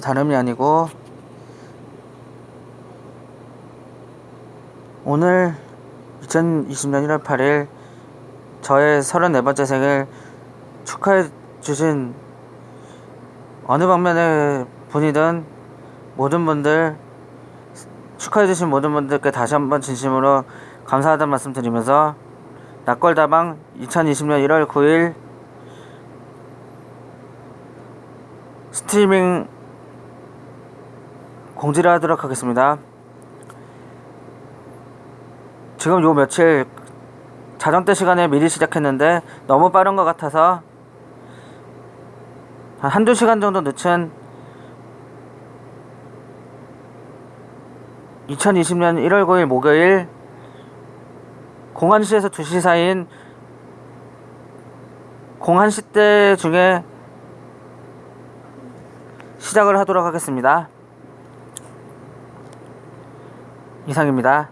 다름이 아니고 오늘 2020년 1월 8일 저의 34번째 생일 축하해 주신 어느 방면의 분이든 모든 분들 축하해 주신 모든 분들께 다시 한번 진심으로 감사하다는 말씀 드리면서 낙골다방 2020년 1월 9일 스트리밍 공지를 하도록 하겠습니다. 지금 요 며칠 자정때 시간에 미리 시작했는데 너무 빠른 것 같아서 한 한두 시간 정도 늦춘 2020년 1월 9일 목요일 01시에서 2시 사이인 01시 때 중에 시작을 하도록 하겠습니다. 이상입니다.